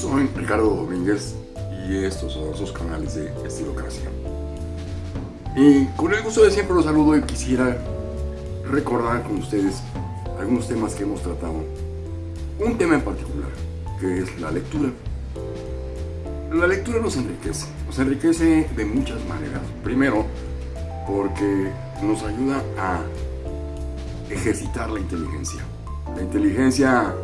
Soy Ricardo Domínguez y estos son sus canales de Estilocracia. Y con el gusto de siempre los saludo y quisiera recordar con ustedes algunos temas que hemos tratado. Un tema en particular, que es la lectura. La lectura nos enriquece, nos enriquece de muchas maneras. Primero, porque nos ayuda a ejercitar la inteligencia. La inteligencia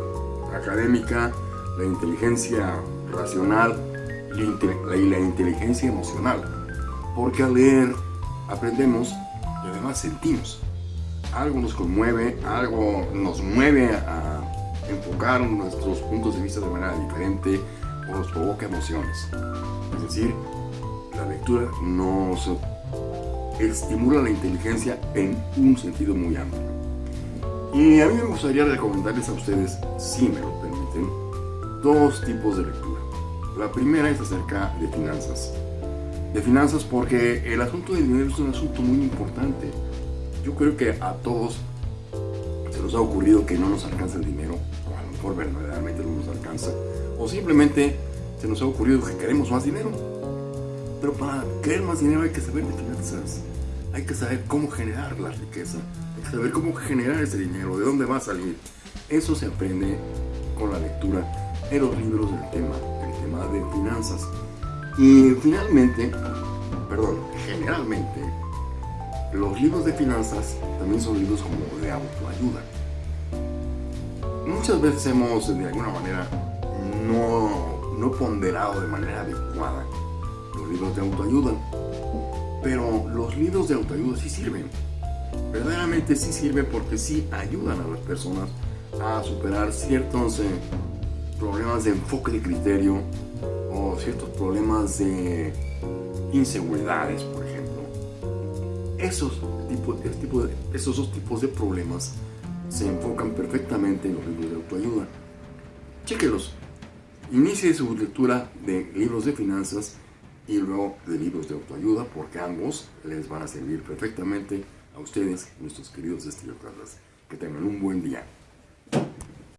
académica, la inteligencia racional y la inteligencia emocional. Porque al leer aprendemos y además sentimos. Algo nos conmueve, algo nos mueve a enfocar nuestros puntos de vista de manera diferente o nos provoca emociones. Es decir, la lectura nos estimula la inteligencia en un sentido muy amplio. Y a mí me gustaría recomendarles a ustedes, si me lo permiten, dos tipos de lectura. La primera es acerca de finanzas. De finanzas porque el asunto del dinero es un asunto muy importante. Yo creo que a todos se nos ha ocurrido que no nos alcanza el dinero, o a lo mejor verdaderamente no nos alcanza, o simplemente se nos ha ocurrido que queremos más dinero. Pero para querer más dinero hay que saber de finanzas, hay que saber cómo generar la riqueza, hay que saber cómo generar ese dinero, de dónde va a salir. Eso se aprende con la lectura en los libros del tema, el tema de finanzas. Y finalmente, perdón, generalmente, los libros de finanzas también son libros como de autoayuda. Muchas veces hemos, de alguna manera, no, ponderado de manera adecuada los libros de autoayuda. Pero los libros de autoayuda sí sirven. Verdaderamente sí sirven porque sí ayudan a las personas a superar ciertos eh, problemas de enfoque de criterio o ciertos problemas de inseguridades, por ejemplo. Esos, esos dos tipos de problemas se enfocan perfectamente en los libros de autoayuda. Chéquelos. Inicie su lectura de libros de finanzas y luego de libros de autoayuda porque ambos les van a servir perfectamente a ustedes, nuestros queridos estilócratas. Que tengan un buen día.